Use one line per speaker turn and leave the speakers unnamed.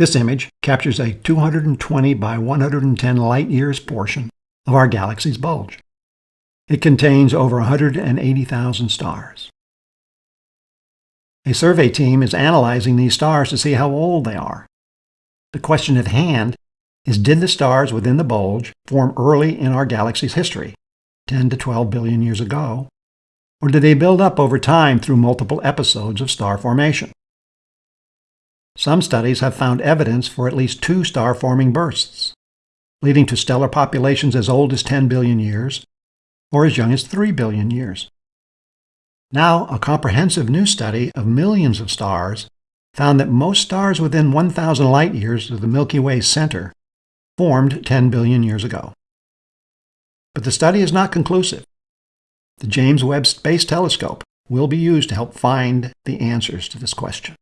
This image captures a 220 by 110 light-years portion of our galaxy's bulge. It contains over 180,000 stars. A survey team is analyzing these stars to see how old they are. The question at hand is did the stars within the bulge form early in our galaxy's history, 10 to 12 billion years ago, or did they build up over time through multiple episodes of star formation? Some studies have found evidence for at least two star-forming bursts, leading to stellar populations as old as 10 billion years or as young as 3 billion years. Now, a comprehensive new study of millions of stars found that most stars within 1,000 light-years of the Milky Way's center formed 10 billion years ago. But the study is not conclusive. The James Webb Space Telescope will be used to help find the answers to this question.